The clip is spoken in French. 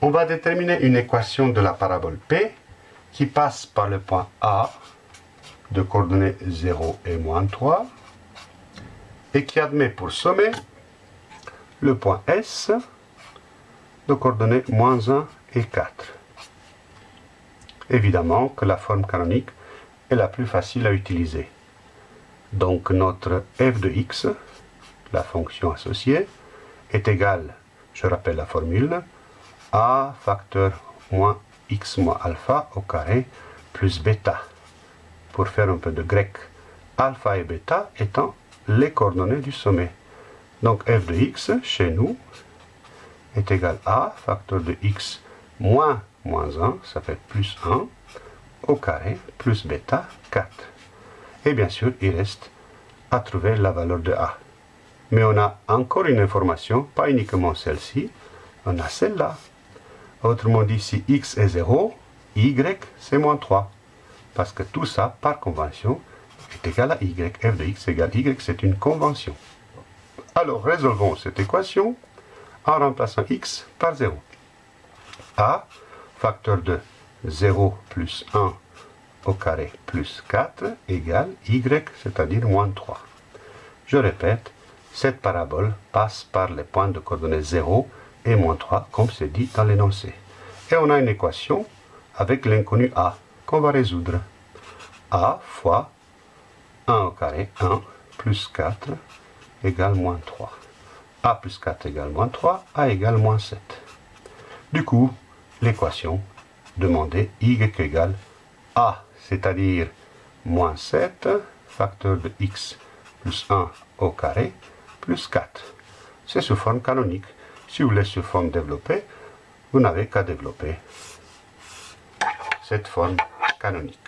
on va déterminer une équation de la parabole P qui passe par le point A de coordonnées 0 et moins 3 et qui admet pour sommet le point S de coordonnées moins 1 et 4. Évidemment que la forme canonique est la plus facile à utiliser. Donc notre f de x, la fonction associée, est égale, je rappelle la formule, a facteur moins x moins alpha au carré plus bêta. Pour faire un peu de grec, alpha et bêta étant les coordonnées du sommet. Donc f de x, chez nous, est égal à facteur de x moins moins 1, ça fait plus 1, au carré, plus bêta, 4. Et bien sûr, il reste à trouver la valeur de a. Mais on a encore une information, pas uniquement celle-ci, on a celle-là. Autrement dit, si x est 0, y c'est moins 3. Parce que tout ça, par convention, est égal à y. f de x égale y, c'est une convention. Alors, résolvons cette équation en remplaçant x par 0. a, facteur de 0 plus 1 au carré plus 4 égale y, c'est-à-dire moins 3. Je répète, cette parabole passe par les points de coordonnées 0 et moins 3, comme c'est dit dans l'énoncé. Et on a une équation avec l'inconnu a qu'on va résoudre. a fois 1 au carré, 1 plus 4 égale moins 3. a plus 4 égale moins 3, a égale moins 7. Du coup, l'équation demandait y égale a, c'est-à-dire moins 7, facteur de x plus 1 au carré, plus 4. C'est sous forme canonique. Si vous voulez sous forme développée, vous n'avez qu'à développer cette forme canonique.